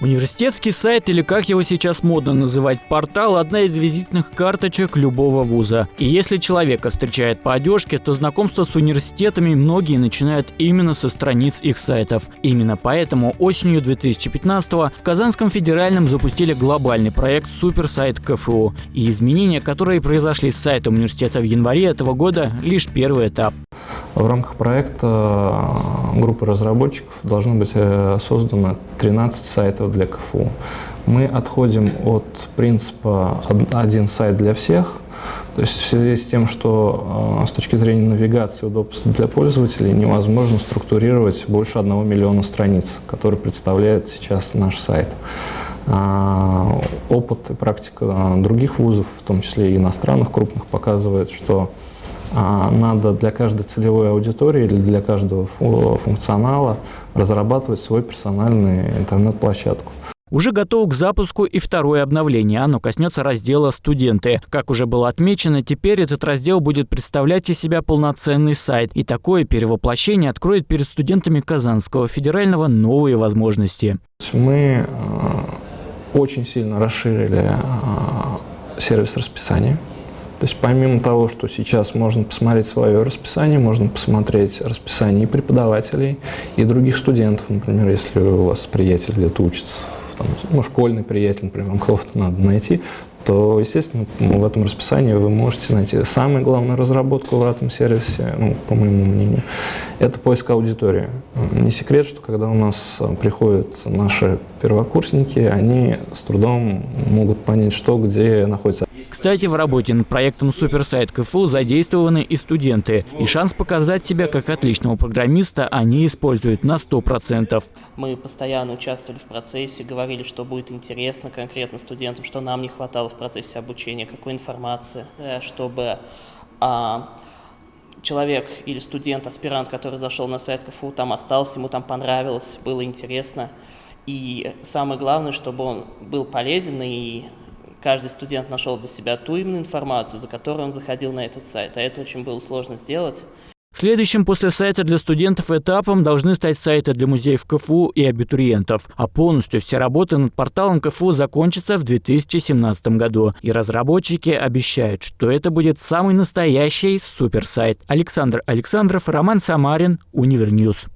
Университетский сайт, или как его сейчас модно называть, портал – одна из визитных карточек любого вуза. И если человека встречает по одежке, то знакомство с университетами многие начинают именно со страниц их сайтов. Именно поэтому осенью 2015-го в Казанском федеральном запустили глобальный проект «Суперсайт КФУ». И изменения, которые произошли с сайтом университета в январе этого года – лишь первый этап. В рамках проекта э, группы разработчиков должно быть э, создано 13 сайтов для КФУ. Мы отходим от принципа «один сайт для всех», то есть в связи с тем, что э, с точки зрения навигации удобства для пользователей невозможно структурировать больше одного миллиона страниц, которые представляет сейчас наш сайт. А, опыт и практика других вузов, в том числе и иностранных крупных, показывает, что надо для каждой целевой аудитории или для каждого функционала разрабатывать свой персональный интернет-площадку. Уже готово к запуску и второе обновление. Оно коснется раздела «Студенты». Как уже было отмечено, теперь этот раздел будет представлять из себя полноценный сайт. И такое перевоплощение откроет перед студентами Казанского федерального новые возможности. Мы э, очень сильно расширили э, сервис расписания. То есть помимо того, что сейчас можно посмотреть свое расписание, можно посмотреть расписание и преподавателей, и других студентов, например, если у вас приятель где-то учится, там, ну, школьный приятель, например, вам кого-то надо найти, то, естественно, в этом расписании вы можете найти самую главную разработку в этом сервисе, ну, по моему мнению, это поиск аудитории. Не секрет, что когда у нас приходят наши первокурсники, они с трудом могут понять, что где находится. Кстати, в работе над проектом «Суперсайт КФУ» задействованы и студенты. И шанс показать себя как отличного программиста они используют на 100%. Мы постоянно участвовали в процессе, говорили, что будет интересно конкретно студентам, что нам не хватало в процессе обучения, какой информации, э, чтобы а, человек или студент, аспирант, который зашел на сайт КФУ, там остался, ему там понравилось, было интересно. И самое главное, чтобы он был полезен и каждый студент нашел для себя ту именно информацию, за которую он заходил на этот сайт, а это очень было сложно сделать. Следующим после сайта для студентов этапом должны стать сайты для музеев КФУ и абитуриентов. А полностью все работы над порталом КФУ закончатся в 2017 году. И разработчики обещают, что это будет самый настоящий суперсайт. Александр Александров, Роман Самарин, Univer News.